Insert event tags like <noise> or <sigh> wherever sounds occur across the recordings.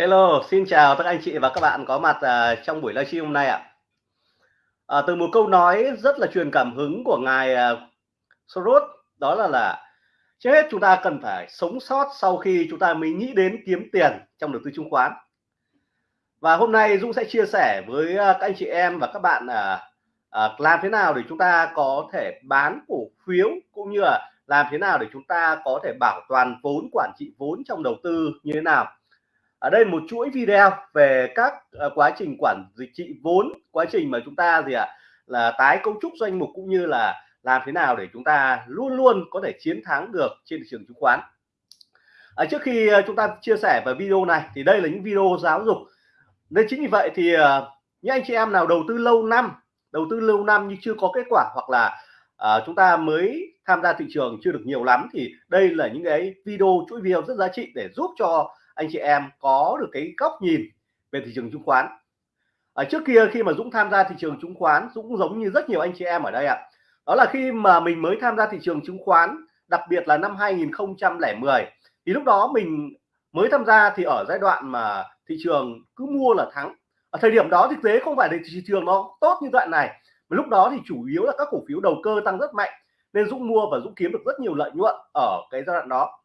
Hello, xin chào tất anh chị và các bạn có mặt uh, trong buổi livestream hôm nay ạ. À, từ một câu nói rất là truyền cảm hứng của ngài à, uh, Soros đó là là trước hết chúng ta cần phải sống sót sau khi chúng ta mới nghĩ đến kiếm tiền trong đầu tư chứng khoán. Và hôm nay Dũng sẽ chia sẻ với uh, các anh chị em và các bạn uh, uh, làm thế nào để chúng ta có thể bán cổ phiếu cũng như là làm thế nào để chúng ta có thể bảo toàn vốn quản trị vốn trong đầu tư như thế nào ở đây một chuỗi video về các ờ, quá trình quản trị vốn quá trình mà chúng ta gì ạ à, là tái cấu trúc doanh mục cũng như là làm thế nào để chúng ta luôn luôn có thể chiến thắng được trên thị trường chứng khoán. À, trước khi ờ, chúng ta chia sẻ về video này thì đây là những video giáo dục. Nên chính vì vậy thì những anh chị em nào đầu tư lâu năm đầu tư lâu năm nhưng chưa có kết quả hoặc là à, chúng ta mới tham gia thị trường chưa được nhiều lắm thì đây là những cái video chuỗi video rất giá trị để giúp cho anh chị em có được cái góc nhìn về thị trường chứng khoán. Ở trước kia khi mà Dũng tham gia thị trường chứng khoán, Dũng giống như rất nhiều anh chị em ở đây ạ. Đó là khi mà mình mới tham gia thị trường chứng khoán, đặc biệt là năm 2010 thì lúc đó mình mới tham gia thì ở giai đoạn mà thị trường cứ mua là thắng. Ở thời điểm đó thực tế không phải là thị trường nó tốt như đoạn này, mà lúc đó thì chủ yếu là các cổ phiếu đầu cơ tăng rất mạnh, nên Dũng mua và Dũng kiếm được rất nhiều lợi nhuận ở cái giai đoạn đó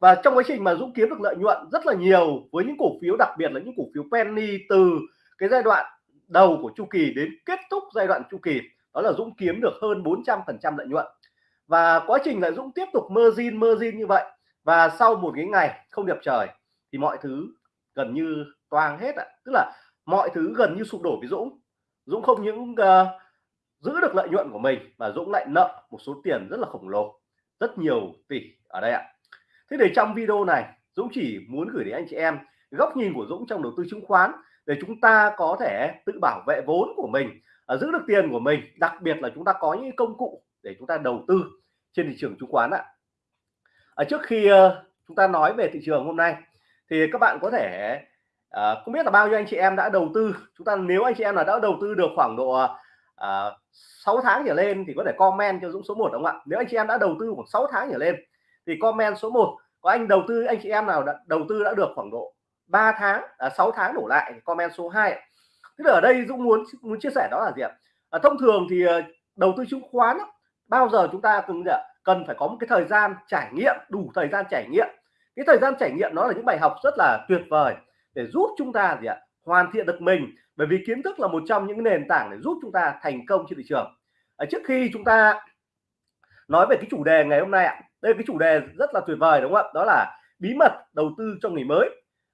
và trong quá trình mà Dũng kiếm được lợi nhuận rất là nhiều với những cổ phiếu đặc biệt là những cổ phiếu penny từ cái giai đoạn đầu của chu kỳ đến kết thúc giai đoạn chu kỳ đó là Dũng kiếm được hơn 400 phần trăm lợi nhuận. Và quá trình là Dũng tiếp tục margin margin như vậy và sau một cái ngày không đẹp trời thì mọi thứ gần như toang hết ạ. Tức là mọi thứ gần như sụp đổ với Dũng. Dũng không những uh, giữ được lợi nhuận của mình mà Dũng lại nợ một số tiền rất là khổng lồ rất nhiều tỷ ở đây ạ thế thì trong video này Dũng chỉ muốn gửi đến anh chị em góc nhìn của Dũng trong đầu tư chứng khoán để chúng ta có thể tự bảo vệ vốn của mình à, giữ được tiền của mình đặc biệt là chúng ta có những công cụ để chúng ta đầu tư trên thị trường chứng khoán ạ. À, trước khi uh, chúng ta nói về thị trường hôm nay thì các bạn có thể uh, không biết là bao nhiêu anh chị em đã đầu tư. Chúng ta nếu anh chị em là đã đầu tư được khoảng độ à, uh, 6 tháng trở lên thì có thể comment cho Dũng số 1 đúng không ạ? Nếu anh chị em đã đầu tư khoảng 6 tháng trở lên thì comment số 1 có anh đầu tư anh chị em nào đã, đầu tư đã được khoảng độ 3 tháng à, 6 tháng đổ lại comment số 2 tức là ở đây Dũng muốn muốn chia sẻ đó là gì ạ? À, thông thường thì à, đầu tư chứng khoán bao giờ chúng ta cần cần phải có một cái thời gian trải nghiệm đủ thời gian trải nghiệm. Cái thời gian trải nghiệm nó là những bài học rất là tuyệt vời để giúp chúng ta gì ạ? Hoàn thiện được mình bởi vì kiến thức là một trong những nền tảng để giúp chúng ta thành công trên thị trường. Ở trước khi chúng ta nói về cái chủ đề ngày hôm nay ạ đây cái chủ đề rất là tuyệt vời đúng không ạ? Đó là bí mật đầu tư cho người mới.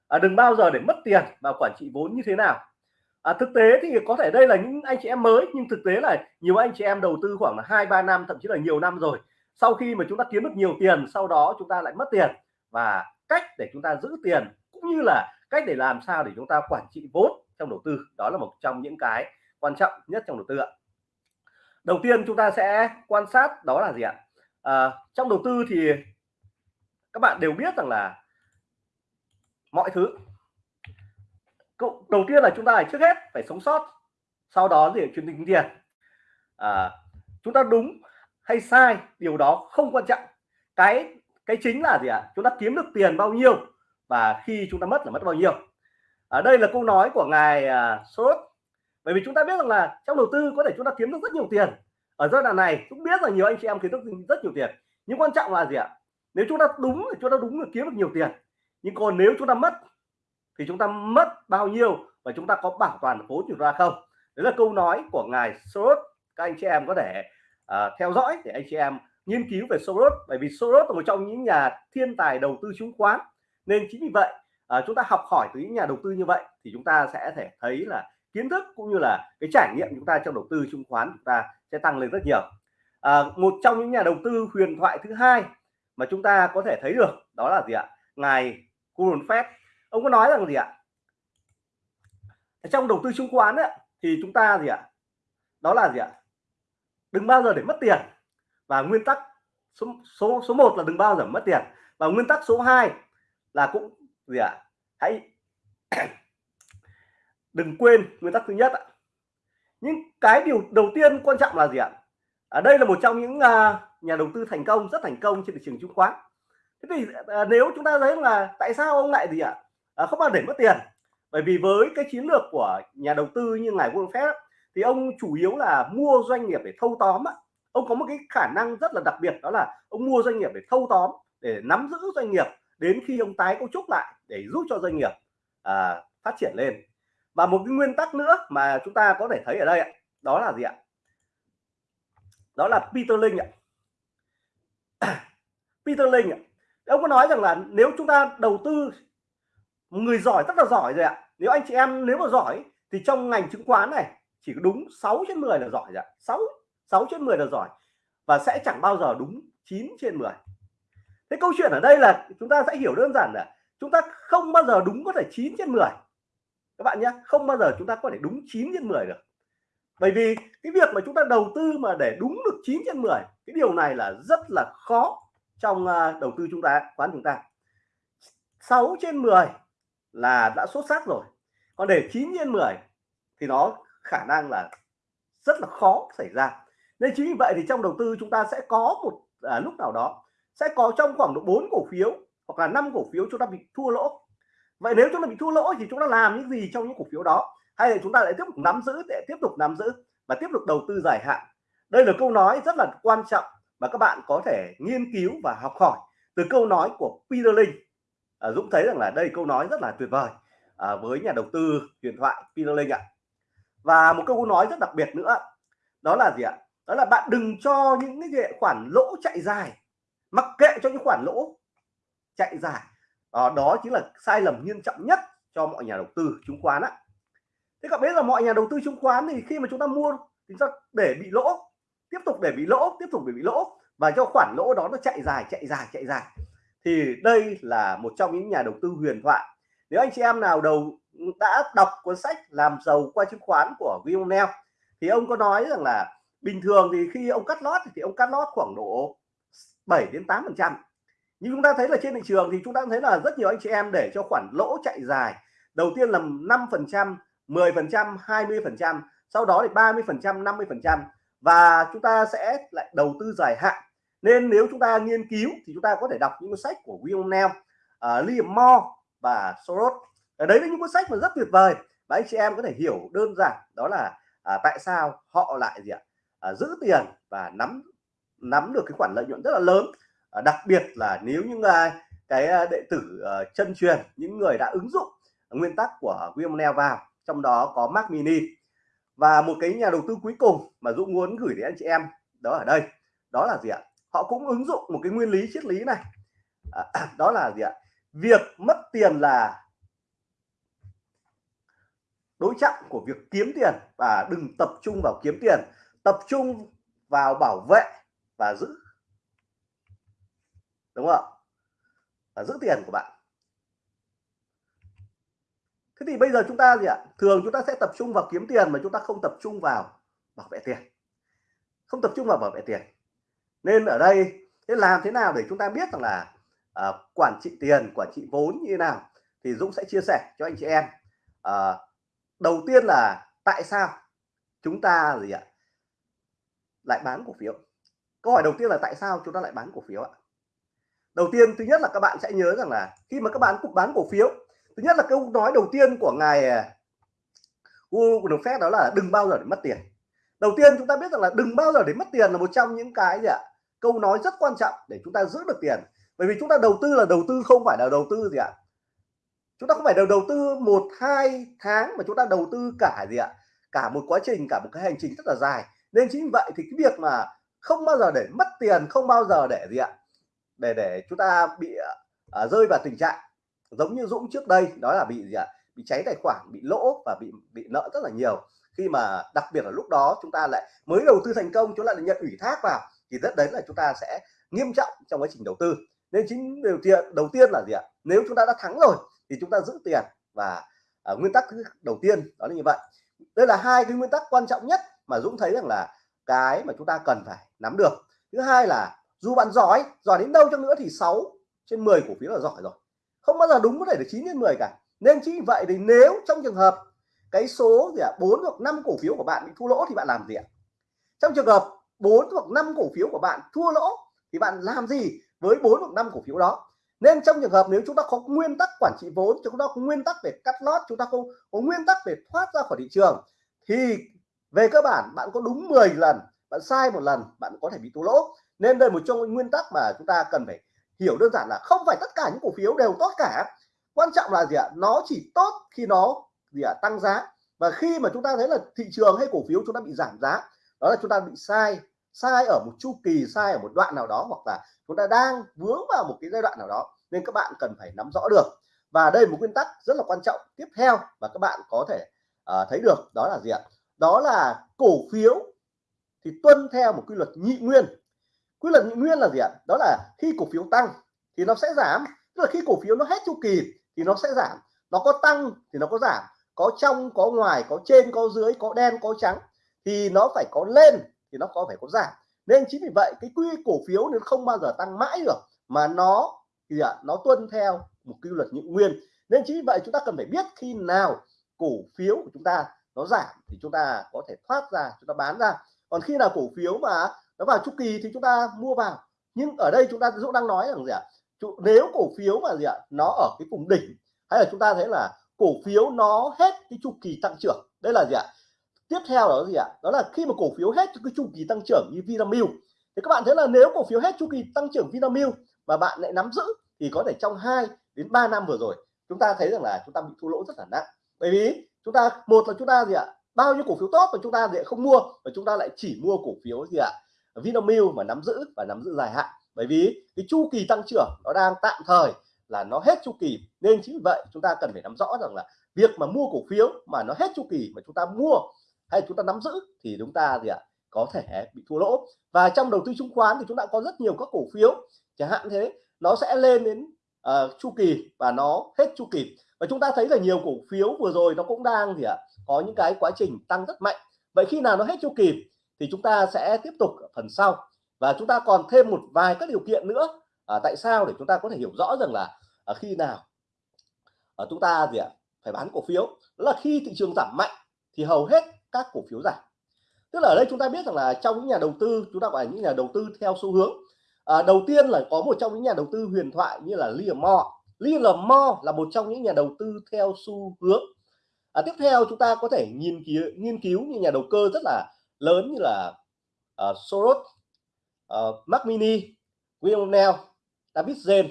À, đừng bao giờ để mất tiền và quản trị vốn như thế nào. À, thực tế thì có thể đây là những anh chị em mới nhưng thực tế là nhiều anh chị em đầu tư khoảng là hai ba năm thậm chí là nhiều năm rồi. Sau khi mà chúng ta kiếm được nhiều tiền sau đó chúng ta lại mất tiền. Và cách để chúng ta giữ tiền cũng như là cách để làm sao để chúng ta quản trị vốn trong đầu tư đó là một trong những cái quan trọng nhất trong đầu tư ạ. Đầu tiên chúng ta sẽ quan sát đó là gì ạ? À, trong đầu tư thì các bạn đều biết rằng là mọi thứ. Đầu tiên là chúng ta phải trước hết phải sống sót sau đó thì chuyển tính tiền. À, chúng ta đúng hay sai điều đó không quan trọng. Cái cái chính là gì ạ? À? chúng ta kiếm được tiền bao nhiêu và khi chúng ta mất là mất bao nhiêu. Ở đây là câu nói của ngài ờ, à, sốt bởi vì chúng ta biết rằng là trong đầu tư có thể chúng ta kiếm được rất nhiều tiền ở giai đoạn này cũng biết là nhiều anh chị em kiếm được rất nhiều tiền. Nhưng quan trọng là gì ạ? Nếu chúng ta đúng thì chúng ta đúng là kiếm được nhiều tiền. Nhưng còn nếu chúng ta mất thì chúng ta mất bao nhiêu và chúng ta có bảo toàn vốn chúng ta không? Đấy là câu nói của ngài Soros. Các anh chị em có thể uh, theo dõi để anh chị em nghiên cứu về Soros. Bởi vì Soros là một trong những nhà thiên tài đầu tư chứng khoán. Nên chính vì vậy uh, chúng ta học hỏi từ những nhà đầu tư như vậy thì chúng ta sẽ thể thấy là kiến thức cũng như là cái trải nghiệm chúng ta trong đầu tư chứng khoán chúng ta sẽ tăng lên rất nhiều. À, một trong những nhà đầu tư huyền thoại thứ hai mà chúng ta có thể thấy được đó là gì ạ? Ngài Warren Buffett ông có nói rằng gì ạ? Trong đầu tư chứng khoán ấy, thì chúng ta gì ạ? Đó là gì ạ? Đừng bao giờ để mất tiền. Và nguyên tắc số số số một là đừng bao giờ mất tiền. Và nguyên tắc số 2 là cũng gì ạ? Hãy <clears throat> đừng quên nguyên tắc thứ nhất ạ nhưng cái điều đầu tiên quan trọng là gì ạ? Ở đây là một trong những à, nhà đầu tư thành công rất thành công trên thị trường chứng khoán. Thế thì à, à nếu chúng ta thấy là tại sao ông lại gì ạ? À, không bao để mất tiền. Bởi vì với cái chiến lược của nhà đầu tư như ngài Warren Buffett thì ông chủ yếu là mua doanh nghiệp để thâu tóm ông có một cái khả năng rất là đặc biệt đó là ông mua doanh nghiệp để thâu tóm để nắm giữ doanh nghiệp đến khi ông tái cấu trúc lại để giúp cho doanh nghiệp à, phát triển lên và một cái nguyên tắc nữa mà chúng ta có thể thấy ở đây ạ, đó là gì ạ? Đó là Peter Lynch ạ. <coughs> Peter Lynch ạ. Ông có nói rằng là nếu chúng ta đầu tư, người giỏi, rất là giỏi rồi ạ. Nếu anh chị em, nếu mà giỏi, thì trong ngành chứng khoán này, chỉ có đúng 6 trên 10 là giỏi rồi ạ. 6 6 trên 10 là giỏi và sẽ chẳng bao giờ đúng 9 trên 10 thế câu chuyện ở đây là chúng ta sẽ hiểu đơn giản là chúng ta không bao giờ đúng có thể 9 trên 10 các bạn nhé không bao giờ chúng ta có thể đúng 9 trên 10 được. Bởi vì cái việc mà chúng ta đầu tư mà để đúng được 9 trên 10 cái điều này là rất là khó trong à, đầu tư chúng ta quán chúng ta. 6 trên 10 là đã xuất sắc rồi còn để 9 trên 10 thì nó khả năng là rất là khó xảy ra. Nên chính vì vậy thì trong đầu tư chúng ta sẽ có một à, lúc nào đó sẽ có trong khoảng độ 4 cổ phiếu hoặc là 5 cổ phiếu chúng ta bị thua lỗ vậy nếu chúng ta bị thua lỗ thì chúng ta làm những gì trong những cổ phiếu đó? Hay là chúng ta lại tiếp tục nắm giữ để tiếp tục nắm giữ và tiếp tục đầu tư dài hạn? Đây là câu nói rất là quan trọng mà các bạn có thể nghiên cứu và học hỏi từ câu nói của Peter Lynch. À, Dũng thấy rằng là đây câu nói rất là tuyệt vời à, với nhà đầu tư huyền thoại Peter Lynch ạ. Và một câu nói rất đặc biệt nữa đó là gì ạ? Đó là bạn đừng cho những cái khoản lỗ chạy dài. Mặc kệ cho những khoản lỗ chạy dài à, đó chính là sai lầm nghiêm trọng nhất cho mọi nhà đầu tư chứng khoán á. Thế các bạn biết là mọi nhà đầu tư chứng khoán thì khi mà chúng ta mua thì ta để bị lỗ tiếp tục để bị lỗ tiếp tục để bị lỗ và cho khoản lỗ đó nó chạy dài chạy dài chạy dài. Thì đây là một trong những nhà đầu tư huyền thoại. Nếu anh chị em nào đầu đã đọc cuốn sách làm giàu qua chứng khoán của William Neal thì ông có nói rằng là bình thường thì khi ông cắt lót thì ông cắt lót khoảng độ 7 đến 8 phần trăm nhưng chúng ta thấy là trên thị trường thì chúng ta thấy là rất nhiều anh chị em để cho khoản lỗ chạy dài. Đầu tiên là 5 phần trăm 10 phần trăm 20 phần trăm sau đó thì 30 phần trăm 50 phần trăm. Và chúng ta sẽ lại đầu tư dài hạn. Nên nếu chúng ta nghiên cứu thì chúng ta có thể đọc những cuốn sách của William Neal uh, à, Liam Moore và Soros. Ở đấy là những cuốn sách mà rất tuyệt vời và anh chị em có thể hiểu đơn giản. Đó là à, tại sao họ lại gì ạ? À, giữ tiền và nắm nắm được cái khoản lợi nhuận rất là lớn à, đặc biệt là nếu những ai cái ờ, đệ tử ờ, chân truyền những người đã ứng dụng nguyên tắc của William Neal vào trong đó có Mac Mini và một cái nhà đầu tư cuối cùng mà Dũng muốn gửi đến anh chị em đó ở đây đó là gì ạ? Họ cũng ứng dụng một cái nguyên lý triết lý này. À, <clears throat> đó là gì ạ? Việc mất tiền là đối trọng của việc kiếm tiền và đừng tập trung vào kiếm tiền tập trung vào bảo vệ và giữ đúng không và giữ tiền của bạn. Thế thì bây giờ chúng ta gì ạ? Thường chúng ta sẽ tập trung vào kiếm tiền mà chúng ta không tập trung vào bảo vệ tiền. Không tập trung vào bảo vệ tiền. Nên ở đây thế làm thế nào để chúng ta biết rằng là à, quản trị tiền quản trị vốn như thế nào thì Dũng sẽ chia sẻ cho anh chị em. À, đầu tiên là tại sao chúng ta gì ạ? Lại bán cổ phiếu? Câu hỏi đầu tiên là tại sao chúng ta lại bán cổ phiếu ạ? Đầu tiên, thứ nhất là các bạn sẽ nhớ rằng là khi mà các bạn cục bán cổ phiếu, thứ nhất là câu nói đầu tiên của ngài à, của đồng phép đó là đừng bao giờ để mất tiền. Đầu tiên, chúng ta biết rằng là đừng bao giờ để mất tiền là một trong những cái gì ạ? Câu nói rất quan trọng để chúng ta giữ được tiền. Bởi vì chúng ta đầu tư là đầu tư không phải là đầu tư gì ạ? Chúng ta không phải đầu đầu tư một, hai tháng mà chúng ta đầu tư cả gì ạ? Cả một quá trình, cả một cái hành trình rất là dài. Nên chính vậy thì cái việc mà không bao giờ để mất tiền, không bao giờ để gì ạ? Để để chúng ta bị uh, rơi vào tình trạng giống như Dũng trước đây đó là bị gì ạ? Bị cháy tài khoản bị lỗ và bị bị nợ rất là nhiều. Khi mà đặc biệt là lúc đó chúng ta lại mới đầu tư thành công chúng ta lại nhận ủy thác vào thì rất đấy là chúng ta sẽ nghiêm trọng trong quá trình đầu tư. Nên chính điều kiện đầu tiên là gì ạ? Nếu chúng ta đã thắng rồi thì chúng ta giữ tiền và à, nguyên tắc đầu tiên đó là như vậy. Đây là hai cái nguyên tắc quan trọng nhất mà Dũng thấy rằng là cái mà chúng ta cần phải nắm được. Thứ hai là dù bạn giỏi giỏi đến đâu chăng nữa thì 6 trên 10 cổ phiếu là giỏi rồi. Không bao giờ đúng có thể được 9 trên 10 cả. Nên chính vậy thì nếu trong trường hợp cái số gì ạ à, 4 hoặc 5 cổ phiếu của bạn bị thua lỗ thì bạn làm gì ạ? Trong trường hợp 4 hoặc 5 cổ phiếu của bạn thua lỗ thì bạn làm gì với 4 hoặc 5 cổ phiếu đó? Nên trong trường hợp nếu chúng ta có nguyên tắc quản trị vốn chúng ta có nguyên tắc về cắt lót chúng ta không có nguyên tắc về thoát ra khỏi thị trường thì về cơ bản bạn có đúng 10 lần bạn sai một lần bạn có thể bị thua lỗ nên đây một trong những nguyên tắc mà chúng ta cần phải hiểu đơn giản là không phải tất cả những cổ phiếu đều tốt cả. Quan trọng là gì ạ? Nó chỉ tốt khi nó gì ạ? Tăng giá. Và khi mà chúng ta thấy là thị trường hay cổ phiếu chúng ta bị giảm giá đó là chúng ta bị sai sai ở một chu kỳ sai ở một đoạn nào đó hoặc là chúng ta đang vướng vào một cái giai đoạn nào đó. Nên các bạn cần phải nắm rõ được. Và đây một nguyên tắc rất là quan trọng tiếp theo và các bạn có thể uh, thấy được. Đó là gì ạ? Đó là cổ phiếu thì tuân theo một quy luật nhị nguyên quy luật nhị nguyên là gì ạ? Đó là khi cổ phiếu tăng thì nó sẽ giảm. Tức là khi cổ phiếu nó hết chu kỳ thì nó sẽ giảm. Nó có tăng thì nó có giảm. Có trong, có ngoài, có trên, có dưới, có đen, có trắng thì nó phải có lên thì nó có phải có giảm. Nên chính vì vậy, cái quy cổ phiếu nó không bao giờ tăng mãi được, mà nó thì ạ, nó tuân theo một quy luật nhị nguyên. Nên chính vì vậy chúng ta cần phải biết khi nào cổ phiếu của chúng ta nó giảm thì chúng ta có thể thoát ra, chúng ta bán ra. Còn khi nào cổ phiếu mà nó vào chu kỳ thì chúng ta mua vào. Nhưng ở đây chúng ta Dũng đang nói rằng gì ạ? Nếu cổ phiếu mà gì ạ? Nó ở cái vùng đỉnh, hay là chúng ta thấy là cổ phiếu nó hết cái chu kỳ tăng trưởng, đây là gì ạ? Tiếp theo đó gì ạ? Đó là khi mà cổ phiếu hết cái chu kỳ tăng trưởng như Vinamilk, thì các bạn thấy là nếu cổ phiếu hết chu kỳ tăng trưởng Vinamilk mà bạn lại nắm giữ, thì có thể trong 2 đến 3 năm vừa rồi, chúng ta thấy rằng là chúng ta bị thua lỗ rất là nặng. Bởi vì chúng ta, một là chúng ta gì ạ? Bao nhiêu cổ phiếu tốt mà chúng ta lại không mua, và chúng ta lại chỉ mua cổ phiếu gì ạ? Vinamilk mà nắm giữ và nắm giữ dài hạn. Bởi vì cái chu kỳ tăng trưởng nó đang tạm thời là nó hết chu kỳ. Nên chính vì vậy chúng ta cần phải nắm rõ rằng là việc mà mua cổ phiếu mà nó hết chu kỳ mà chúng ta mua hay chúng ta nắm giữ thì chúng ta gì ạ? Có thể bị thua lỗ. Và trong đầu tư chứng khoán thì chúng ta có rất nhiều các cổ phiếu. Chẳng hạn thế nó sẽ lên đến uh, chu kỳ và nó hết chu kỳ. Và chúng ta thấy là nhiều cổ phiếu vừa rồi nó cũng đang gì ạ? Có những cái quá trình tăng rất mạnh. Vậy khi nào nó hết chu kỳ? Thì chúng ta sẽ tiếp tục ở phần sau. Và chúng ta còn thêm một vài các điều kiện nữa. À, tại sao? Để chúng ta có thể hiểu rõ rằng là à, khi nào à, chúng ta gì ạ phải bán cổ phiếu. Đó là khi thị trường giảm mạnh thì hầu hết các cổ phiếu giảm. Tức là ở đây chúng ta biết rằng là trong những nhà đầu tư chúng ta gọi là những nhà đầu tư theo xu hướng. À, đầu tiên là có một trong những nhà đầu tư huyền thoại như là Liam Moore Liam Moore là một trong những nhà đầu tư theo xu hướng. À, tiếp theo chúng ta có thể nghiên cứu nghiên cứu như nhà đầu cơ rất là lớn như là uh, Soros ờ, uh, Mac Mini William Neal David Zen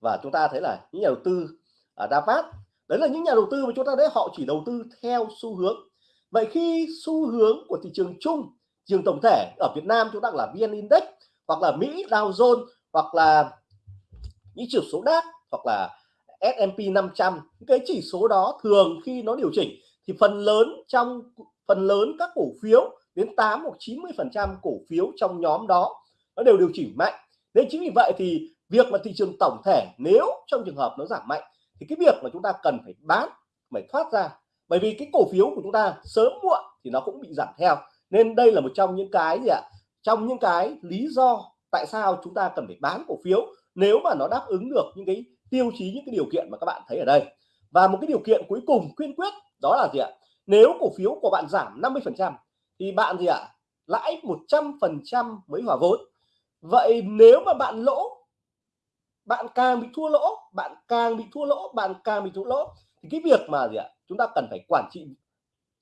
và chúng ta thấy là những nhà đầu tư à, uh, Davat đấy là những nhà đầu tư mà chúng ta thấy họ chỉ đầu tư theo xu hướng. Vậy khi xu hướng của thị trường chung trường tổng thể ở Việt Nam chúng ta là VN Index hoặc là Mỹ Dow Jones hoặc là những chỉ số DAX hoặc là S&P 500 cái chỉ số đó thường khi nó điều chỉnh thì phần lớn trong phần lớn các cổ phiếu đến 8 hoặc 90 phần trăm cổ phiếu trong nhóm đó nó đều điều chỉnh mạnh. Nên chính vì vậy thì việc mà thị trường tổng thể nếu trong trường hợp nó giảm mạnh thì cái việc mà chúng ta cần phải bán, phải thoát ra. Bởi vì cái cổ phiếu của chúng ta sớm muộn thì nó cũng bị giảm theo. Nên đây là một trong những cái gì ạ? Trong những cái lý do tại sao chúng ta cần phải bán cổ phiếu nếu mà nó đáp ứng được những cái tiêu chí, những cái điều kiện mà các bạn thấy ở đây. Và một cái điều kiện cuối cùng quyên quyết đó là gì ạ? Nếu cổ phiếu của bạn giảm 50 phần trăm thì bạn gì ạ? Lãi 100 phần trăm mới hòa vốn. Vậy nếu mà bạn lỗ bạn càng bị thua lỗ bạn càng bị thua lỗ bạn càng bị thua lỗ thì cái việc mà gì ạ? Chúng ta cần phải quản trị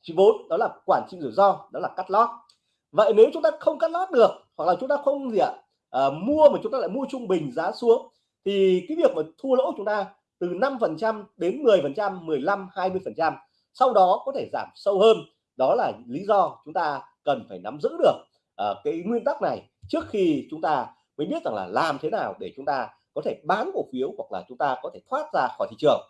trị vốn đó là quản trị rủi ro đó là cắt lót. Vậy nếu chúng ta không cắt lót được hoặc là chúng ta không gì ạ? À, mua mà chúng ta lại mua trung bình giá xuống thì cái việc mà thua lỗ chúng ta từ 5 phần trăm đến 10 phần trăm 15 20 phần trăm sau đó có thể giảm sâu hơn đó là lý do chúng ta cần phải nắm giữ được uh, cái nguyên tắc này trước khi chúng ta mới biết rằng là làm thế nào để chúng ta có thể bán cổ phiếu hoặc là chúng ta có thể thoát ra khỏi thị trường.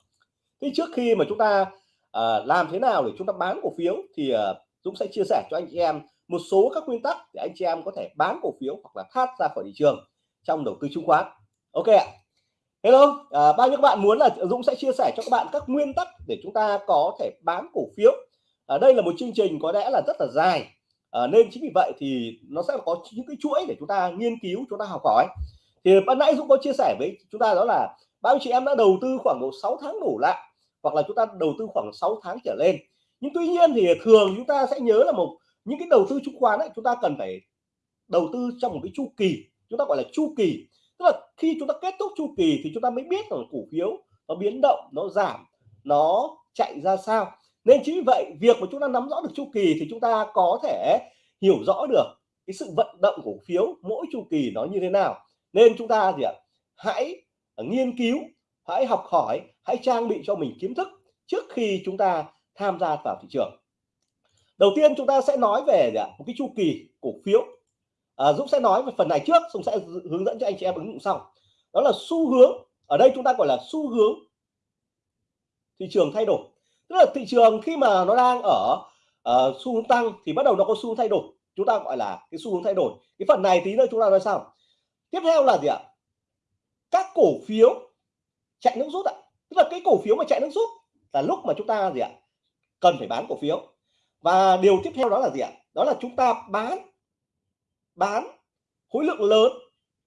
Thì trước khi mà chúng ta uh, làm thế nào để chúng ta bán cổ phiếu thì uh, Dũng sẽ chia sẻ cho anh chị em một số các nguyên tắc để anh chị em có thể bán cổ phiếu hoặc là thoát ra khỏi thị trường trong đầu tư chứng khoán. Ok ạ. Hello à, bao nhiêu các bạn muốn là Dũng sẽ chia sẻ cho các bạn các nguyên tắc để chúng ta có thể bán cổ phiếu ở đây là một chương trình có lẽ là rất là dài. À, nên chính vì vậy thì nó sẽ có những cái chuỗi để chúng ta nghiên cứu chúng ta học hỏi. Thì ban nãy Dũng có chia sẻ với chúng ta đó là bao nhiêu chị em đã đầu tư khoảng độ 6 tháng đủ lại hoặc là chúng ta đầu tư khoảng 6 tháng trở lên. Nhưng tuy nhiên thì thường chúng ta sẽ nhớ là một những cái đầu tư chứng khoán ấy chúng ta cần phải đầu tư trong một cái chu kỳ chúng ta gọi là chu kỳ. Tức là khi chúng ta kết thúc chu kỳ thì chúng ta mới biết rằng cổ phiếu nó biến động nó giảm nó chạy ra sao nên chính vì vậy việc mà chúng ta nắm rõ được chu kỳ thì chúng ta có thể hiểu rõ được cái sự vận động cổ phiếu mỗi chu kỳ nó như thế nào. Nên chúng ta gì ạ? Hãy à, nghiên cứu hãy học hỏi hãy trang bị cho mình kiến thức trước khi chúng ta tham gia vào thị trường. Đầu tiên chúng ta sẽ nói về gì ạ? một cái chu kỳ cổ phiếu. À, Dũng sẽ nói về phần này trước Dũng sẽ hướng dẫn cho anh chị em ứng dụng sau. Đó là xu hướng ở đây chúng ta gọi là xu hướng thị trường thay đổi tức là thị trường khi mà nó đang ở uh, xu hướng tăng thì bắt đầu nó có xu hướng thay đổi. Chúng ta gọi là cái xu hướng thay đổi. Cái phần này tí nữa chúng ta nói sau. Tiếp theo là gì ạ? Các cổ phiếu chạy nước rút ạ. Tức là cái cổ phiếu mà chạy nước rút là lúc mà chúng ta gì ạ? Cần phải bán cổ phiếu. Và điều tiếp theo đó là gì ạ? Đó là chúng ta bán bán khối lượng lớn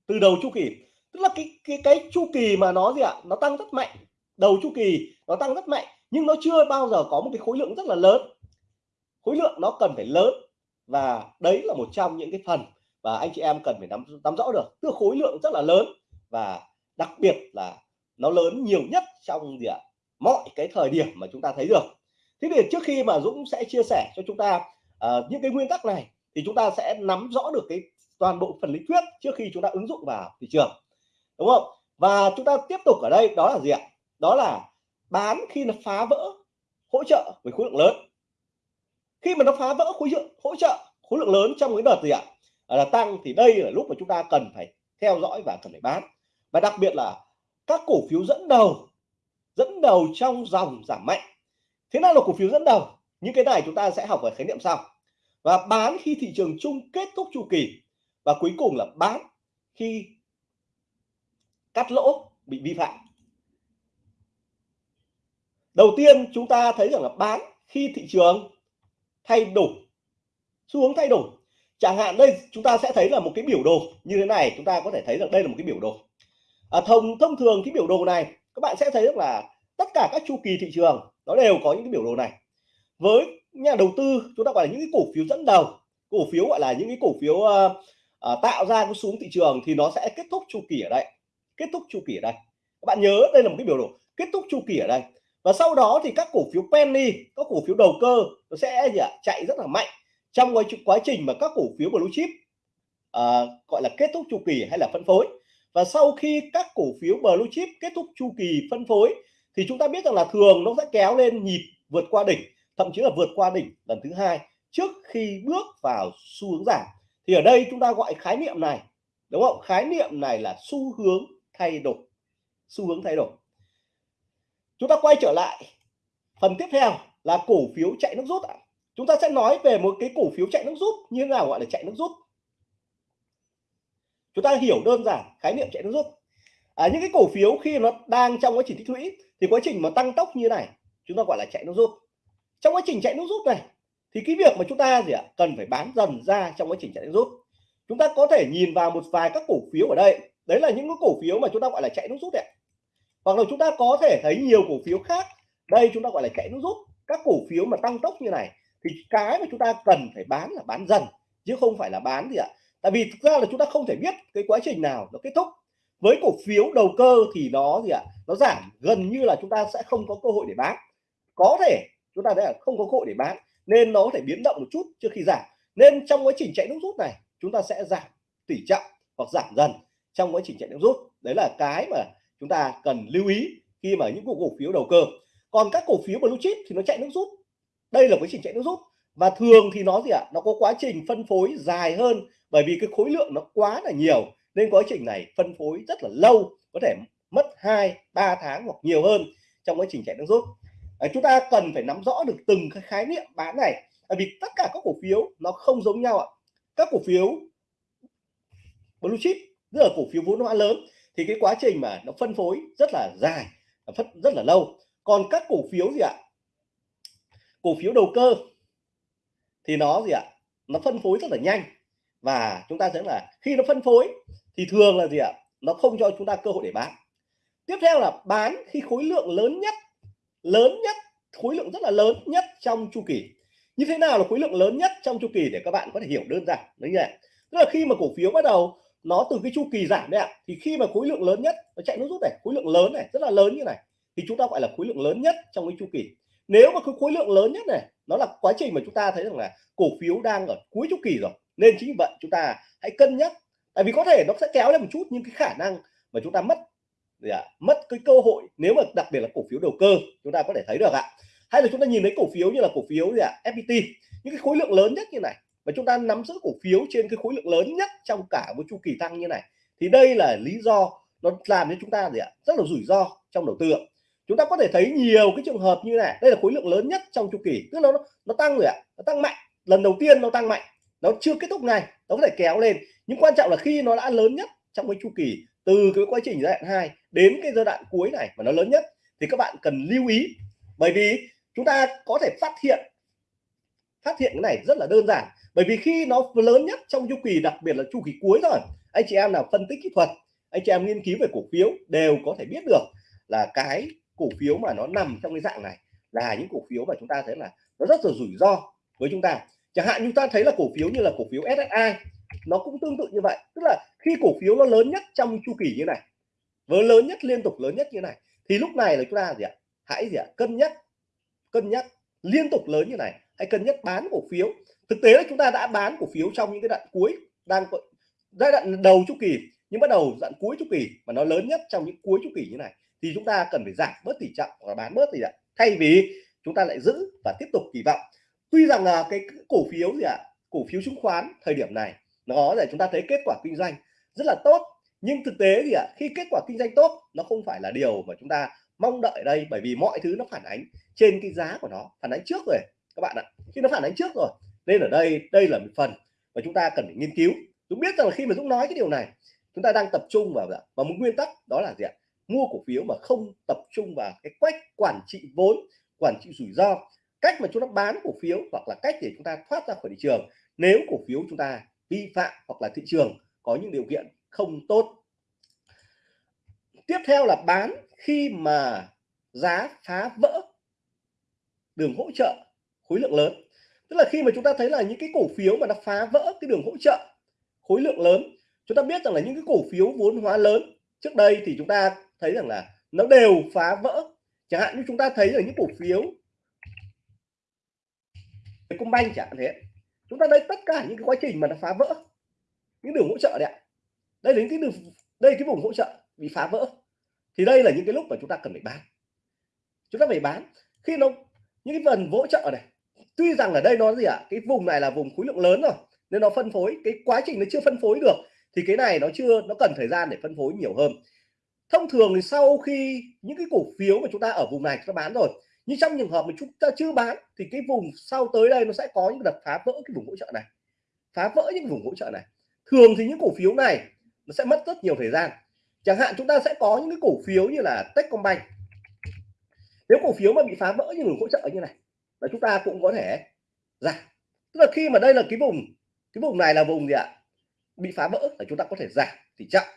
từ đầu chu kỳ. Tức là cái cái cái chu kỳ mà nó gì ạ? Nó tăng rất mạnh. Đầu chu kỳ nó tăng rất mạnh nhưng nó chưa bao giờ có một cái khối lượng rất là lớn. Khối lượng nó cần phải lớn. Và đấy là một trong những cái phần và anh chị em cần phải nắm nắm rõ được. Tức khối lượng rất là lớn. Và đặc biệt là nó lớn nhiều nhất trong gì ạ? Mọi cái thời điểm mà chúng ta thấy được. Thế thì trước khi mà Dũng sẽ chia sẻ cho chúng ta uh, những cái nguyên tắc này thì chúng ta sẽ nắm rõ được cái toàn bộ phần lý thuyết trước khi chúng ta ứng dụng vào thị trường. Đúng không? Và chúng ta tiếp tục ở đây đó là gì ạ? Đó là bán khi nó phá vỡ hỗ trợ với khối lượng lớn. Khi mà nó phá vỡ khối lượng, hỗ trợ khối lượng lớn trong cái đợt gì ạ? À, là tăng thì đây là lúc mà chúng ta cần phải theo dõi và cần phải bán và đặc biệt là các cổ phiếu dẫn đầu dẫn đầu trong dòng giảm mạnh. Thế nào là cổ phiếu dẫn đầu? Những cái này chúng ta sẽ học ở khái niệm sau. Và bán khi thị trường chung kết thúc chu kỳ. Và cuối cùng là bán khi cắt lỗ bị vi phạm đầu tiên chúng ta thấy rằng là bán khi thị trường thay đổi xu hướng thay đổi. Chẳng hạn đây chúng ta sẽ thấy là một cái biểu đồ như thế này chúng ta có thể thấy rằng đây là một cái biểu đồ. À, thông thông thường cái biểu đồ này các bạn sẽ thấy được là tất cả các chu kỳ thị trường nó đều có những cái biểu đồ này. Với nhà đầu tư chúng ta gọi là những cái cổ phiếu dẫn đầu cổ phiếu gọi là những cái cổ phiếu uh, uh, tạo ra cái xuống thị trường thì nó sẽ kết thúc chu kỳ ở đây kết thúc chu kỳ ở đây. Các bạn nhớ đây là một cái biểu đồ kết thúc chu kỳ ở đây và sau đó thì các cổ phiếu penny các cổ phiếu đầu cơ nó sẽ gì ạ? Chạy rất là mạnh trong quá, quá trình mà các cổ phiếu blue chip uh, gọi là kết thúc chu kỳ hay là phân phối. Và sau khi các cổ phiếu blue chip kết thúc chu kỳ phân phối thì chúng ta biết rằng là thường nó sẽ kéo lên nhịp vượt qua đỉnh thậm chí là vượt qua đỉnh lần thứ hai trước khi bước vào xu hướng giảm. Thì ở đây chúng ta gọi khái niệm này đúng không? Khái niệm này là xu hướng thay đổi xu hướng thay đổi chúng ta quay trở lại. Phần tiếp theo là cổ phiếu chạy nước rút ạ. Chúng ta sẽ nói về một cái cổ phiếu chạy nước rút như thế nào gọi là chạy nước rút. Chúng ta hiểu đơn giản khái niệm chạy nước rút. À, những cái cổ phiếu khi nó đang trong quá trình tích lũy thì quá trình mà tăng tốc như này chúng ta gọi là chạy nước rút. Trong quá trình chạy nước rút này thì cái việc mà chúng ta gì ạ cần phải bán dần ra trong quá trình chạy nước rút. Chúng ta có thể nhìn vào một vài các cổ phiếu ở đây. Đấy là những cái cổ phiếu mà chúng ta gọi là chạy nước rút đấy hoặc là chúng ta có thể thấy nhiều cổ phiếu khác. Đây chúng ta gọi là chạy nước rút. Các cổ phiếu mà tăng tốc như này thì cái mà chúng ta cần phải bán là bán dần, chứ không phải là bán gì ạ. Tại vì thực ra là chúng ta không thể biết cái quá trình nào nó kết thúc. Với cổ phiếu đầu cơ thì nó gì ạ? Nó giảm, gần như là chúng ta sẽ không có cơ hội để bán. Có thể chúng ta sẽ là không có cơ hội để bán, nên nó có thể biến động một chút trước khi giảm. Nên trong quá trình chạy nước rút này, chúng ta sẽ giảm tỷ trọng hoặc giảm dần trong quá trình chạy nước rút. Đấy là cái mà chúng ta cần lưu ý khi mà những cổ phiếu đầu cơ. Còn các cổ phiếu blue chip thì nó chạy nước rút. Đây là quá trình chạy nước rút. Và thường thì nó gì ạ? Nó có quá trình phân phối dài hơn bởi vì cái khối lượng nó quá là nhiều. Nên quá trình này phân phối rất là lâu có thể mất 2 3 tháng hoặc nhiều hơn trong quá trình chạy nước rút. À, chúng ta cần phải nắm rõ được từng cái khái niệm bán này. Bởi vì tất cả các cổ phiếu nó không giống nhau ạ. Các cổ phiếu blue chip tức là cổ phiếu vốn hóa lớn thì cái quá trình mà nó phân phối rất là dài phân, rất là lâu. Còn các cổ phiếu gì ạ? Cổ phiếu đầu cơ thì nó gì ạ? Nó phân phối rất là nhanh. Và chúng ta thấy là khi nó phân phối thì thường là gì ạ? Nó không cho chúng ta cơ hội để bán. Tiếp theo là bán khi khối lượng lớn nhất lớn nhất, khối lượng rất là lớn nhất trong chu kỳ. Như thế nào là khối lượng lớn nhất trong chu kỳ để các bạn có thể hiểu đơn giản. Đấy nhỉ tức là khi mà cổ phiếu bắt đầu nó từ cái chu kỳ giảm đấy ạ. Thì khi mà khối lượng lớn nhất, nó chạy nó rút này, khối lượng lớn này, rất là lớn như này, thì chúng ta gọi là khối lượng lớn nhất trong cái chu kỳ. Nếu mà cái khối lượng lớn nhất này, nó là quá trình mà chúng ta thấy rằng là cổ phiếu đang ở cuối chu kỳ rồi, nên chính vì vậy chúng ta hãy cân nhắc. Tại vì có thể nó sẽ kéo lên một chút nhưng cái khả năng mà chúng ta mất, gì ạ, mất cái cơ hội, nếu mà đặc biệt là cổ phiếu đầu cơ, chúng ta có thể thấy được ạ. Hay là chúng ta nhìn thấy cổ phiếu như là cổ phiếu, gì ạ FPT những cái khối lượng lớn nhất như này và chúng ta nắm giữ cổ phiếu trên cái khối lượng lớn nhất trong cả một chu kỳ tăng như này. Thì đây là lý do nó làm cho chúng ta gì ạ? Rất là rủi ro trong đầu tư chúng ta có thể thấy nhiều cái trường hợp như này. Đây là khối lượng lớn nhất trong chu kỳ. Tức là nó nó tăng rồi ạ. Nó tăng mạnh. Lần đầu tiên nó tăng mạnh. Nó chưa kết thúc ngay. Nó có thể kéo lên. Nhưng quan trọng là khi nó đã lớn nhất trong cái chu kỳ, từ cái quá trình giai đoạn 2 đến cái giai đoạn cuối này mà nó lớn nhất, thì các bạn cần lưu ý. Bởi vì chúng ta có thể phát hiện phát hiện cái này rất là đơn giản bởi vì khi nó lớn nhất trong chu kỳ, đặc biệt là chu kỳ cuối rồi, anh chị em nào phân tích kỹ thuật, anh chị em nghiên cứu về cổ phiếu đều có thể biết được là cái cổ phiếu mà nó nằm trong cái dạng này là những cổ phiếu mà chúng ta thấy là nó rất là rủi ro với chúng ta. Chẳng hạn chúng ta thấy là cổ phiếu như là cổ phiếu SSI nó cũng tương tự như vậy. Tức là khi cổ phiếu nó lớn nhất trong chu kỳ như này với lớn nhất, liên tục lớn nhất như này, thì lúc này là chúng ta gì ạ? Hãy gì ạ? Cân nhắc cân nhắc liên tục lớn như này hãy cân nhắc bán cổ phiếu. Thực tế là chúng ta đã bán cổ phiếu trong những cái đoạn cuối đang giai đoạn đầu chu kỳ, nhưng bắt đầu đoạn cuối chu kỳ mà nó lớn nhất trong những cuối chu kỳ như này, thì chúng ta cần phải giảm bớt tỷ trọng và bán bớt tỷ trọng. Thay vì chúng ta lại giữ và tiếp tục kỳ vọng. Tuy rằng là cái cổ phiếu gì ạ? Cổ phiếu chứng khoán thời điểm này, nó để chúng ta thấy kết quả kinh doanh rất là tốt. Nhưng thực tế thì ạ, khi kết quả kinh doanh tốt, nó không phải là điều mà chúng ta mong đợi ở đây, bởi vì mọi thứ nó phản ánh trên cái giá của nó, phản ánh trước rồi các bạn ạ, khi nó phản ánh trước rồi, nên ở đây đây là một phần mà chúng ta cần phải nghiên cứu. Dũng biết rằng là khi mà Dũng nói cái điều này, chúng ta đang tập trung vào và một nguyên tắc, đó là gì ạ? Mua cổ phiếu mà không tập trung vào cái quách quản trị vốn, quản trị rủi ro. Cách mà chúng ta bán cổ phiếu hoặc là cách để chúng ta thoát ra khỏi thị trường. Nếu cổ phiếu chúng ta vi phạm hoặc là thị trường có những điều kiện không tốt. Tiếp theo là bán khi mà giá phá vỡ. Đường hỗ trợ khối lượng lớn. Tức là khi mà chúng ta thấy là những cái cổ phiếu mà nó phá vỡ cái đường hỗ trợ khối lượng lớn, chúng ta biết rằng là những cái cổ phiếu vốn hóa lớn trước đây thì chúng ta thấy rằng là nó đều phá vỡ. Chẳng hạn như chúng ta thấy là những cổ phiếu công banh chẳng hạn thế. Chúng ta thấy tất cả những cái quá trình mà nó phá vỡ, những đường hỗ trợ đấy ạ. Đây đến cái đường, đây cái vùng hỗ trợ bị phá vỡ. Thì đây là những cái lúc mà chúng ta cần phải bán. Chúng ta phải bán. Khi nó, những cái phần hỗ trợ này tuy rằng ở đây nó gì ạ? À? cái vùng này là vùng khối lượng lớn rồi, nên nó phân phối. Cái quá trình nó chưa phân phối được, thì cái này nó chưa, nó cần thời gian để phân phối nhiều hơn. Thông thường thì sau khi những cái cổ phiếu mà chúng ta ở vùng này chúng ta bán rồi nhưng trong trường hợp mà chúng ta chưa bán, thì cái vùng sau tới đây nó sẽ có những đợt phá vỡ cái vùng hỗ trợ này. Phá vỡ những vùng hỗ trợ này. Thường thì những cổ phiếu này nó sẽ mất rất nhiều thời gian. Chẳng hạn chúng ta sẽ có những cái cổ phiếu như là Techcombank. Nếu cổ phiếu mà bị phá vỡ những vùng hỗ trợ như này là chúng ta cũng có thể giảm tức là khi mà đây là cái vùng cái vùng này là vùng gì ạ? Bị phá vỡ là chúng ta có thể giảm tỷ trọng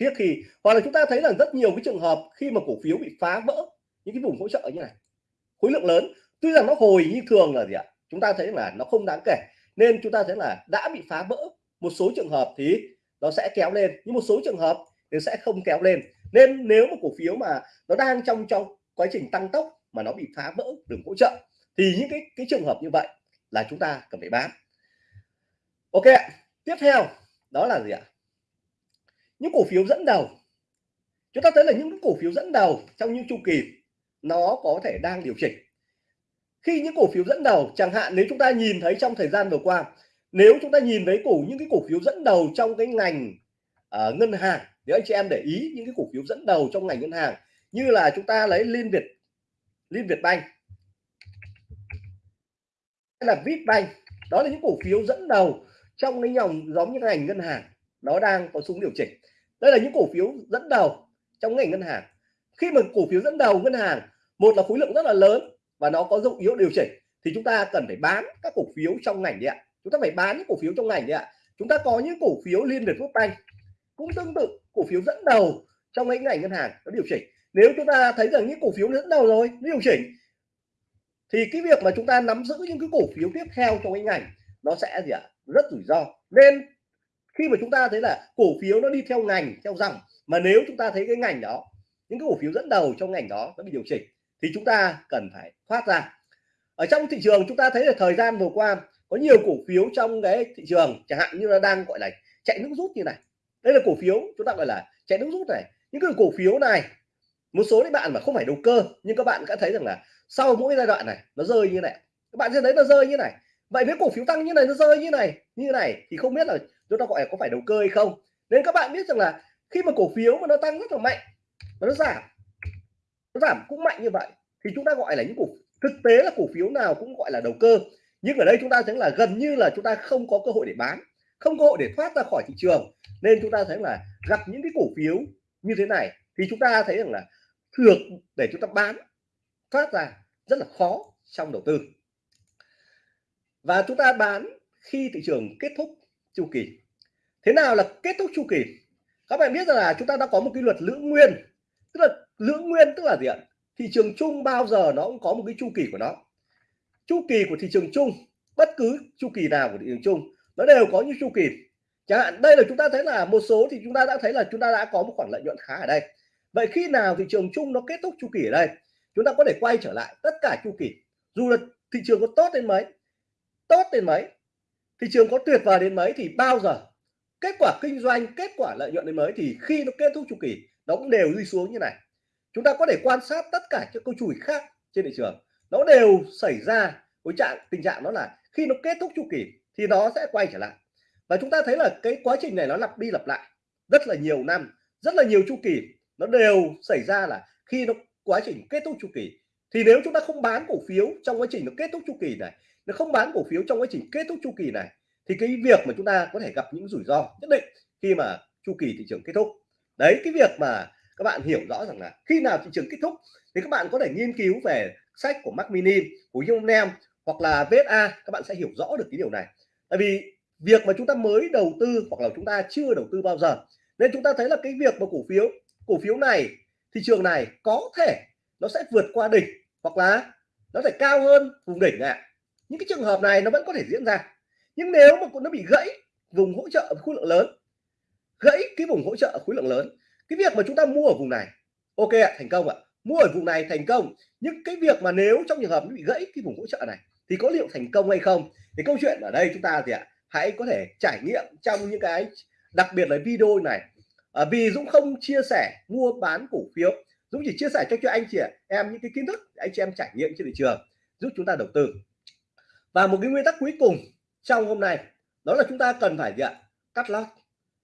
khiết khi, hoặc là chúng ta thấy là rất nhiều cái trường hợp khi mà cổ phiếu bị phá vỡ, những cái vùng hỗ trợ như này, khối lượng lớn, tuy rằng nó hồi như thường là gì ạ? Chúng ta thấy là nó không đáng kể, nên chúng ta thấy là đã bị phá vỡ một số trường hợp thì nó sẽ kéo lên, nhưng một số trường hợp thì sẽ không kéo lên. Nên nếu một cổ phiếu mà nó đang trong trong quá trình tăng tốc mà nó bị phá vỡ đường hỗ trợ thì những cái cái trường hợp như vậy là chúng ta cần phải bán. Ok tiếp theo đó là gì ạ? Những cổ phiếu dẫn đầu. Chúng ta thấy là những cổ phiếu dẫn đầu trong những chu kỳ nó có thể đang điều chỉnh. Khi những cổ phiếu dẫn đầu chẳng hạn nếu chúng ta nhìn thấy trong thời gian vừa qua nếu chúng ta nhìn thấy cổ những cái cổ phiếu dẫn đầu trong cái ngành uh, ngân hàng nếu anh chị em để ý những cái cổ phiếu dẫn đầu trong ngành ngân hàng như là chúng ta lấy liên việt liên việt banh là Vipbank đó là những cổ phiếu dẫn đầu trong cái dòng giống như ngành ngân hàng. Nó đang có xuống điều chỉnh. Đây là những cổ phiếu dẫn đầu trong ngành ngân hàng. Khi mà cổ phiếu dẫn đầu ngân hàng, một là khối lượng rất là lớn và nó có dụng yếu điều chỉnh, thì chúng ta cần phải bán các cổ phiếu trong ngành đi ạ. Chúng ta phải bán những cổ phiếu trong ngành đi ạ. Chúng ta có những cổ phiếu liên việt quốc banh. Cũng tương tự, cổ phiếu dẫn đầu trong cái ngành ngân hàng nó điều chỉnh. Nếu chúng ta thấy rằng những cổ phiếu dẫn đầu rồi, nó điều chỉnh thì cái việc mà chúng ta nắm giữ những cái cổ phiếu tiếp theo trong cái ngành, nó sẽ gì ạ? Rất rủi ro. Nên khi mà chúng ta thấy là cổ phiếu nó đi theo ngành, theo dòng, mà nếu chúng ta thấy cái ngành đó, những cái cổ phiếu dẫn đầu trong ngành đó nó bị điều chỉnh, thì chúng ta cần phải thoát ra. Ở trong thị trường chúng ta thấy là thời gian vừa qua, có nhiều cổ phiếu trong cái thị trường, chẳng hạn như là đang, gọi là, chạy nước rút như này. Đây là cổ phiếu chúng ta gọi là chạy nước rút này. Những cái cổ phiếu này, một số các bạn mà không phải đầu cơ, nhưng các bạn đã thấy rằng là sau mỗi giai đoạn này, nó rơi như này. Các bạn sẽ thấy nó rơi như này. Vậy nếu cổ phiếu tăng như này, nó rơi như này như này, thì không biết là chúng ta gọi là có phải đầu cơ hay không. Nên các bạn biết rằng là khi mà cổ phiếu mà nó tăng rất là mạnh và nó giảm nó giảm cũng mạnh như vậy, thì chúng ta gọi là những cổ, thực tế là cổ phiếu nào cũng gọi là đầu cơ. Nhưng ở đây chúng ta thấy là gần như là chúng ta không có cơ hội để bán, không cơ hội để thoát ra khỏi thị trường. Nên chúng ta thấy là gặp những cái cổ phiếu như thế này, thì chúng ta thấy rằng là thường để chúng ta bán thoát ra rất là khó trong đầu tư. Và chúng ta bán khi thị trường kết thúc chu kỳ. Thế nào là kết thúc chu kỳ? Các bạn biết rằng là chúng ta đã có một cái luật lưỡng nguyên, tức là lưỡng nguyên tức là gì ạ? Thị trường chung bao giờ nó cũng có một cái chu kỳ của nó. Chu kỳ của thị trường chung, bất cứ chu kỳ nào của thị trường chung, nó đều có những chu kỳ. Chẳng hạn, đây là chúng ta thấy là một số thì chúng ta đã thấy là chúng ta đã có một khoản lợi nhuận khá ở đây. Vậy khi nào thị trường chung nó kết thúc chu kỳ ở đây? Chúng ta có thể quay trở lại tất cả chu kỳ. Dù là thị trường có tốt đến mấy, tốt đến mấy, thị trường có tuyệt vời đến mấy thì bao giờ kết quả kinh doanh, kết quả lợi nhuận đến mấy thì khi nó kết thúc chu kỳ, nó cũng đều đi xuống như này. Chúng ta có thể quan sát tất cả các câu chùi khác trên thị trường, nó đều xảy ra với trạng, tình trạng đó là khi nó kết thúc chu kỳ thì nó sẽ quay trở lại. Và chúng ta thấy là cái quá trình này nó lặp đi lặp lại rất là nhiều năm, rất là nhiều chu kỳ, nó đều xảy ra là khi nó quá trình kết thúc chu kỳ. Thì nếu chúng ta không bán cổ phiếu trong quá trình nó kết thúc chu kỳ này, nó không bán cổ phiếu trong quá trình kết thúc chu kỳ này, thì cái việc mà chúng ta có thể gặp những rủi ro nhất định khi mà chu kỳ thị trường kết thúc. Đấy, cái việc mà các bạn hiểu rõ rằng là khi nào thị trường kết thúc thì các bạn có thể nghiên cứu về sách của Mac Mini, của Young Nam hoặc là VSA các bạn sẽ hiểu rõ được cái điều này. Tại vì việc mà chúng ta mới đầu tư hoặc là chúng ta chưa đầu tư bao giờ, nên chúng ta thấy là cái việc mà cổ phiếu cổ phiếu này thị trường này có thể nó sẽ vượt qua đỉnh hoặc là nó thể cao hơn vùng đỉnh ạ. À. những cái trường hợp này nó vẫn có thể diễn ra. Nhưng nếu mà nó bị gãy vùng hỗ trợ khối lượng lớn, gãy cái vùng hỗ trợ khối lượng lớn, cái việc mà chúng ta mua ở vùng này, ok ạ, thành công ạ. Mua ở vùng này thành công, nhưng cái việc mà nếu trong trường hợp nó bị gãy cái vùng hỗ trợ này thì có liệu thành công hay không? Thì câu chuyện ở đây chúng ta thì ạ, hãy có thể trải nghiệm trong những cái, đặc biệt là video này à, vì Dũng không chia sẻ mua bán cổ phiếu. Dũng chỉ chia sẻ cho cho anh chị em những cái kiến thức để anh chị em trải nghiệm trên thị trường giúp chúng ta đầu tư. Và một cái nguyên tắc cuối cùng trong hôm nay đó là chúng ta cần phải gì ạ? Cắt lót.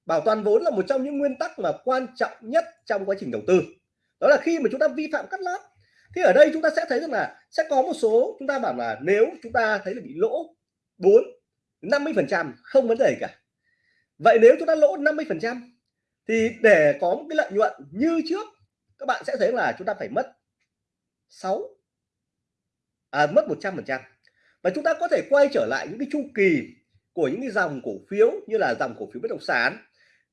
Bảo toàn vốn là một trong những nguyên tắc mà quan trọng nhất trong quá trình đầu tư. Đó là khi mà chúng ta vi phạm cắt lót thì ở đây chúng ta sẽ thấy rằng là sẽ có một số chúng ta bảo là nếu chúng ta thấy là bị lỗ 4 50 phần trăm không vấn đề cả. Vậy nếu chúng ta lỗ 50 phần trăm thì để có một cái lợi nhuận như trước các bạn sẽ thấy là chúng ta phải mất 6 à, mất 100 phần trăm. Và chúng ta có thể quay trở lại những cái chu kỳ của những cái dòng cổ phiếu như là dòng cổ phiếu bất động sản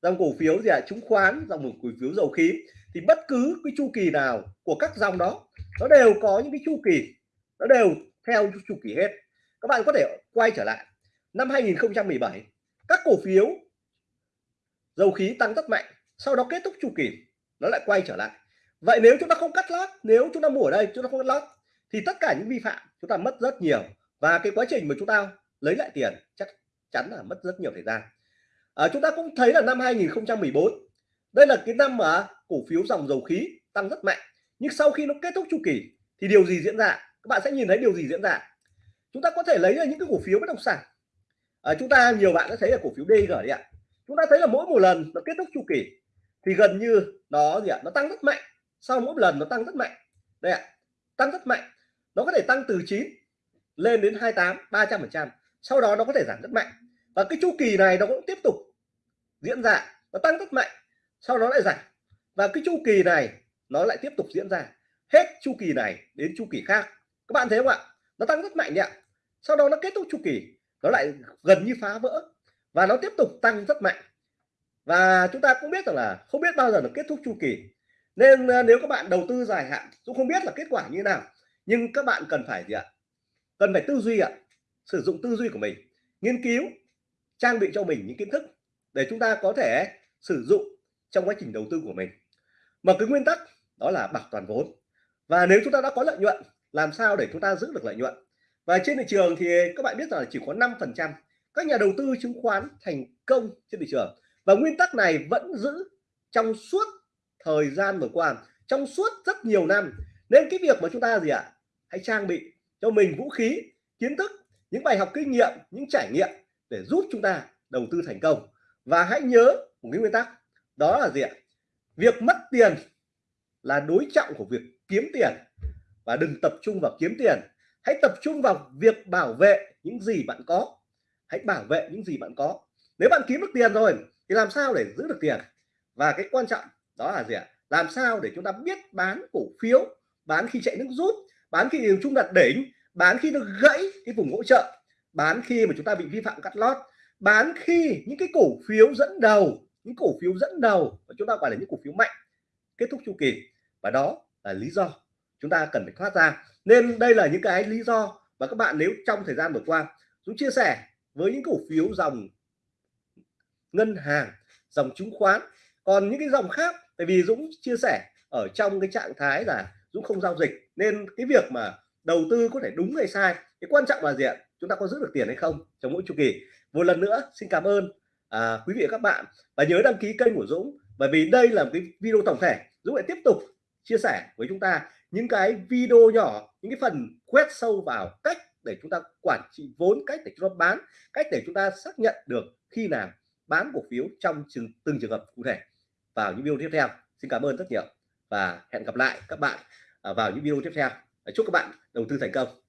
dòng cổ phiếu gì ạ? À, chứng khoán dòng cổ phiếu dầu khí. Thì bất cứ cái chu kỳ nào của các dòng đó nó đều có những cái chu kỳ nó đều theo chu kỳ hết. Các bạn có thể quay trở lại. Năm 2017 các cổ phiếu dầu khí tăng rất mạnh sau đó kết thúc chu kỳ nó lại quay trở lại. Vậy nếu chúng ta không cắt lót nếu chúng ta mua ở đây chúng ta không cắt lót thì tất cả những vi phạm chúng ta mất rất nhiều. Và cái quá trình mà chúng ta lấy lại tiền chắc chắn là mất rất nhiều thời gian. À, chúng ta cũng thấy là năm 2014 đây là cái năm mà cổ phiếu dòng dầu khí tăng rất mạnh. Nhưng sau khi nó kết thúc chu kỳ thì điều gì diễn ra? Các bạn sẽ nhìn thấy điều gì diễn ra? Chúng ta có thể lấy ra những cái cổ phiếu bất động sản. À, chúng ta nhiều bạn đã thấy là cổ phiếu DG đấy ạ chúng ta thấy là mỗi một lần nó kết thúc chu kỳ, thì gần như nó gì ạ? Nó tăng rất mạnh. Sau mỗi lần nó tăng rất mạnh. Đây ạ, tăng rất mạnh. Nó có thể tăng từ 9 lên đến 28 300 phần trăm. Sau đó nó có thể giảm rất mạnh. Và cái chu kỳ này nó cũng tiếp tục diễn ra. Nó tăng rất mạnh, sau đó lại giảm. Và cái chu kỳ này nó lại tiếp tục diễn ra. Hết chu kỳ này đến chu kỳ khác. Các bạn thấy không ạ? Nó tăng rất mạnh nhỉ sau đó nó kết thúc chu kỳ, nó lại gần như phá vỡ và nó tiếp tục tăng rất mạnh. Và chúng ta cũng biết rằng là không biết bao giờ nó kết thúc chu kỳ. Nên ờ, nếu các bạn đầu tư dài hạn, cũng không biết là kết quả như thế nào. Nhưng các bạn cần phải gì ạ? Cần phải tư duy ạ. Sử dụng tư duy của mình. Nghiên cứu, trang bị cho mình những kiến thức để chúng ta có thể sử dụng trong quá trình đầu tư của mình. Mà cái nguyên tắc đó là bảo toàn vốn. Và nếu chúng ta đã có lợi nhuận, làm sao để chúng ta giữ được lợi nhuận? Và trên thị trường thì các bạn biết rằng là chỉ có 5 phần trăm các nhà đầu tư chứng khoán thành công trên thị trường. Và nguyên tắc này vẫn giữ trong suốt thời gian vừa qua, trong suốt rất nhiều năm. Nên cái việc mà chúng ta gì ạ? Hãy trang bị cho mình vũ khí, kiến thức, những bài học kinh nghiệm, những trải nghiệm để giúp chúng ta đầu tư thành công. Và hãy nhớ một cái nguyên tắc, đó là gì ạ? Việc mất tiền là đối trọng của việc kiếm tiền. Và đừng tập trung vào kiếm tiền. Hãy tập trung vào việc bảo vệ những gì bạn có hãy bảo vệ những gì bạn có. Nếu bạn kiếm được tiền rồi, thì làm sao để giữ được tiền? Và cái quan trọng đó là gì ạ? Làm sao để chúng ta biết bán cổ phiếu, bán khi chạy nước rút, bán khi điều chung đặt đỉnh, bán khi nó gãy cái vùng hỗ trợ, bán khi mà chúng ta bị vi phạm cắt lót, bán khi những cái cổ phiếu dẫn đầu, những cổ phiếu dẫn đầu và chúng ta gọi là những cổ phiếu mạnh kết thúc chu kỳ. Và đó là lý do chúng ta cần phải thoát ra. Nên đây là những cái lý do và các bạn nếu trong thời gian vừa qua Dũng chia sẻ với những cổ phiếu dòng ngân hàng dòng chứng khoán còn những cái dòng khác tại vì Dũng chia sẻ ở trong cái trạng thái là Dũng không giao dịch nên cái việc mà đầu tư có thể đúng hay sai cái quan trọng là gì ạ? Chúng ta có giữ được tiền hay không trong mỗi chu kỳ. Một lần nữa xin cảm ơn à, quý vị và các bạn. Và nhớ đăng ký kênh của Dũng bởi vì đây là một cái video tổng thể. Dũng lại tiếp tục chia sẻ với chúng ta những cái video nhỏ những cái phần quét sâu vào cách để chúng ta quản trị vốn cách để chúng ta bán cách để chúng ta xác nhận được khi nào bán cổ phiếu trong từng, từng trường hợp cụ thể. Vào những video tiếp theo xin cảm ơn rất nhiều và hẹn gặp lại các bạn à, vào những video tiếp theo. Chúc các bạn đầu tư thành công.